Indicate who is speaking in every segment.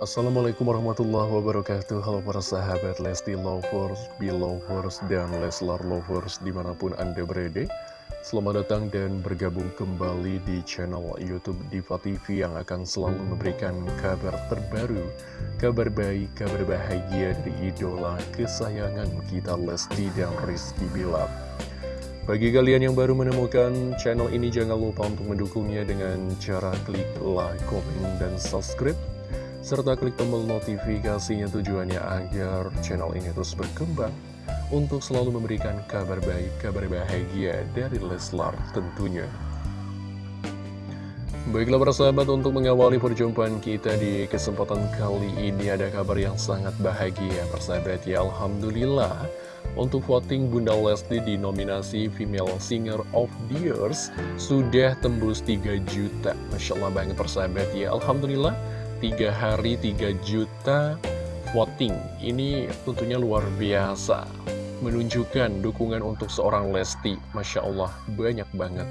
Speaker 1: Assalamualaikum warahmatullahi wabarakatuh. Halo para sahabat Lesti Lovers, Belovers, dan Leslar Lovers di mana pun Anda berada. Selamat datang dan bergabung kembali di channel Youtube Diva TV yang akan selalu memberikan kabar terbaru Kabar baik, kabar bahagia dari idola kesayangan kita Lesti dan Rizky Bilar. Bagi kalian yang baru menemukan channel ini jangan lupa untuk mendukungnya dengan cara klik like, komen, dan subscribe serta klik tombol notifikasinya tujuannya agar channel ini terus berkembang untuk selalu memberikan kabar baik, kabar bahagia dari Leslar tentunya. Baiklah para sahabat untuk mengawali perjumpaan kita di kesempatan kali ini ada kabar yang sangat bahagia persahabat. Ya Alhamdulillah. Untuk voting Bunda Lesti di nominasi Female Singer of the Years sudah tembus 3 juta. Masya Allah banget persahabat. Ya Alhamdulillah tiga hari 3 juta voting. Ini tentunya luar biasa. Menunjukkan dukungan untuk seorang Lesti. Masya Allah banyak banget.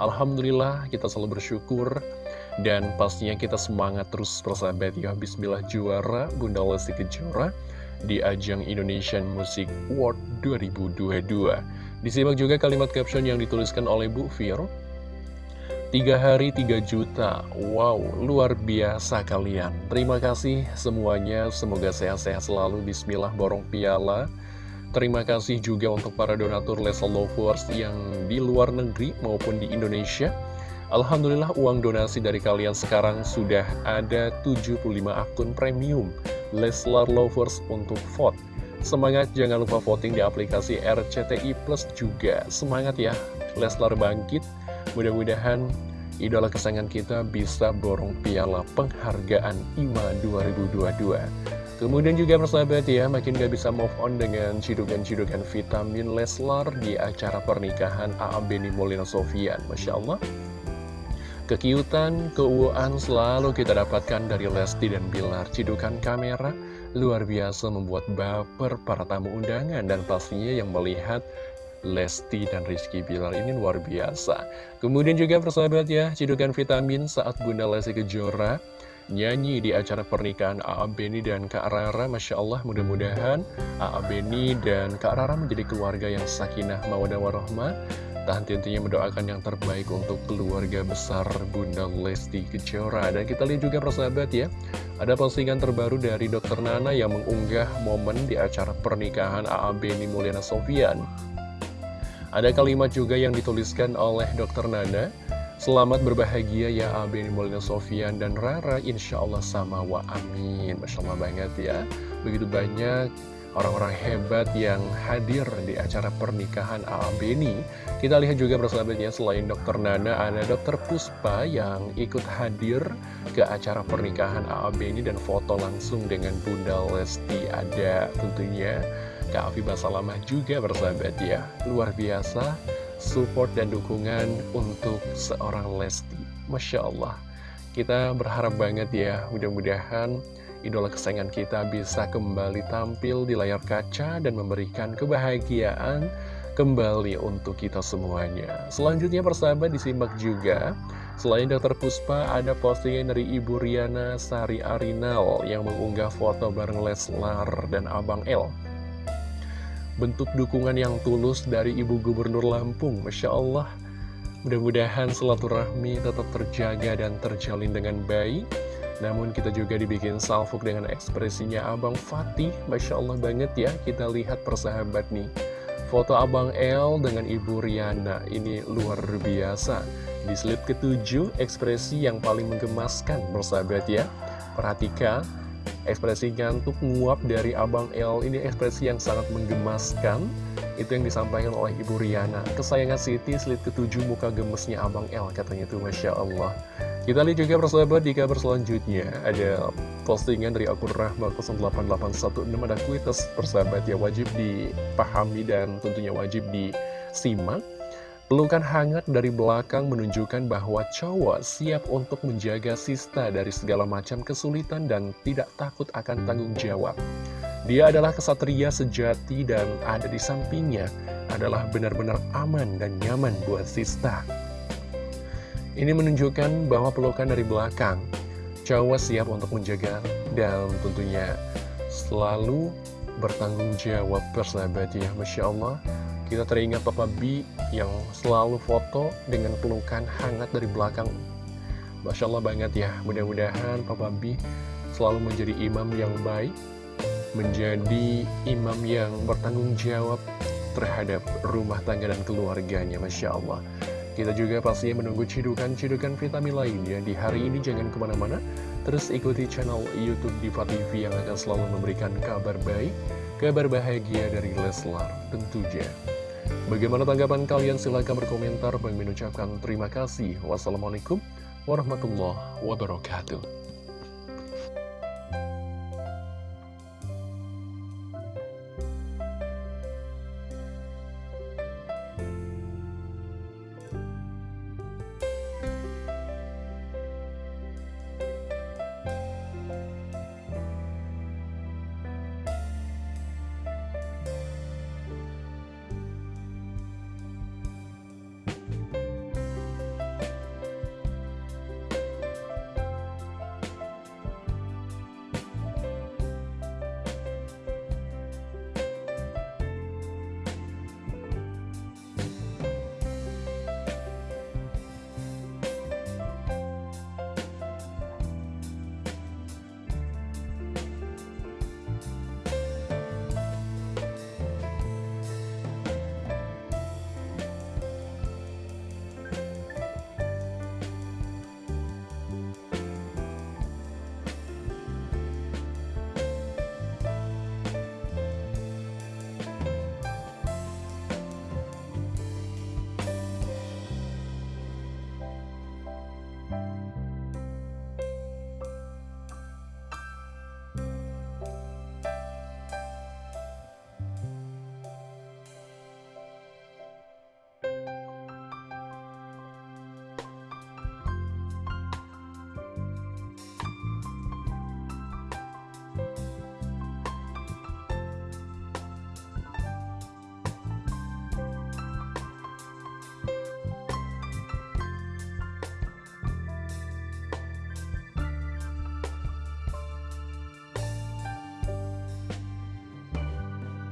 Speaker 1: Alhamdulillah kita selalu bersyukur. Dan pastinya kita semangat terus persahabat. Ya Bismillah juara. Bunda Lesti Kejora di ajang Indonesian Music Award 2022 disimak juga kalimat caption yang dituliskan oleh Bu Fir Tiga hari tiga juta. Wow, luar biasa kalian. Terima kasih semuanya. Semoga sehat-sehat selalu. Bismillah borong piala. Terima kasih juga untuk para donatur Lesa Lovers Yang di luar negeri maupun di Indonesia. Alhamdulillah uang donasi dari kalian sekarang Sudah ada 75 akun premium. Leslar Lovers untuk vote. Semangat jangan lupa voting di aplikasi RCTI Plus juga. Semangat ya Leslar bangkit Mudah-mudahan idola kesayangan kita bisa borong piala penghargaan IMA 2022. Kemudian juga persahabat ya, makin gak bisa move on dengan cidukan-cidukan vitamin Leslar di acara pernikahan A.A. Beni Molina Sofian. Masya Allah. Kekiutan, keuuan selalu kita dapatkan dari Lesti dan Bilar. Cidukan kamera luar biasa membuat baper para tamu undangan dan pastinya yang melihat Lesti dan Rizky Bilar ini luar biasa. Kemudian juga persahabat ya, cidukan vitamin saat Bunda Lesti Kejora nyanyi di acara pernikahan A.A. Beni dan Kak Rara. Masya Allah, mudah-mudahan A.A. Beni dan Kak Rara menjadi keluarga yang sakinah, mawadah, warahmah. Tahan tentunya mendoakan yang terbaik untuk keluarga besar Bunda Lesti Kejora. Dan kita lihat juga persahabat ya, ada postingan terbaru dari Dr. Nana yang mengunggah momen di acara pernikahan A.A. Beni Mulyana Sofian. Ada kalimat juga yang dituliskan oleh Dr. Nana Selamat berbahagia ya Abeni Molina Sofian dan Rara Insya Allah sama wa amin Masya Allah banget ya Begitu banyak orang-orang hebat yang hadir di acara pernikahan Abeni Kita lihat juga persahabatnya selain Dr. Nana ada Dr. Puspa yang ikut hadir ke acara pernikahan Abeni Dan foto langsung dengan Bunda Lesti ada tentunya Kak Afifah Salamah juga bersahabat ya Luar biasa support dan dukungan untuk seorang Lesti Masya Allah Kita berharap banget ya mudah-mudahan idola kesayangan kita bisa kembali tampil di layar kaca dan memberikan kebahagiaan kembali untuk kita semuanya. Selanjutnya persahabat disimak juga, selain Dr. Puspa ada postingan dari Ibu Riana Sari Arinal yang mengunggah foto bareng Leslar dan Abang El bentuk dukungan yang tulus dari Ibu Gubernur Lampung. Masya Allah, mudah-mudahan silaturahmi tetap terjaga dan terjalin dengan baik. Namun kita juga dibikin salfuk dengan ekspresinya Abang Fatih. Masya Allah banget ya, kita lihat persahabat nih. Foto Abang El dengan Ibu Riana, ini luar biasa. Di slip ketujuh, ekspresi yang paling menggemaskan, persahabat ya. Perhatikan, Ekspresi ngantuk nguap dari Abang L ini ekspresi yang sangat menggemaskan. Itu yang disampaikan oleh Ibu Riana. Kesayangan Siti slide ketujuh muka gemesnya Abang L katanya itu Masya Allah. Kita lihat juga persahabat di kabar selanjutnya. Ada postingan dari akun Rahma 08816 Ada kuitas persahabat ya wajib dipahami dan tentunya wajib disimak Pelukan hangat dari belakang menunjukkan bahwa cowok siap untuk menjaga Sista dari segala macam kesulitan dan tidak takut akan tanggung jawab. Dia adalah kesatria sejati dan ada di sampingnya adalah benar-benar aman dan nyaman buat Sista. Ini menunjukkan bahwa pelukan dari belakang. cowok siap untuk menjaga dan tentunya selalu bertanggung jawab persahabat ya Masya Allah kita teringat Papa B yang selalu foto dengan pelukan hangat dari belakang. Masya Allah banget ya. Mudah-mudahan Papa B selalu menjadi imam yang baik menjadi imam yang bertanggung jawab terhadap rumah tangga dan keluarganya Masya Allah. Kita juga pastinya menunggu cidukan-cidukan vitamin lainnya di hari ini jangan ke mana-mana. Terus ikuti channel Youtube Diva TV yang akan selalu memberikan kabar baik kabar bahagia dari Leslar tentunya bagaimana tanggapan kalian? Silahkan berkomentar. Bang mengucapkan terima kasih. Wassalamualaikum warahmatullahi wabarakatuh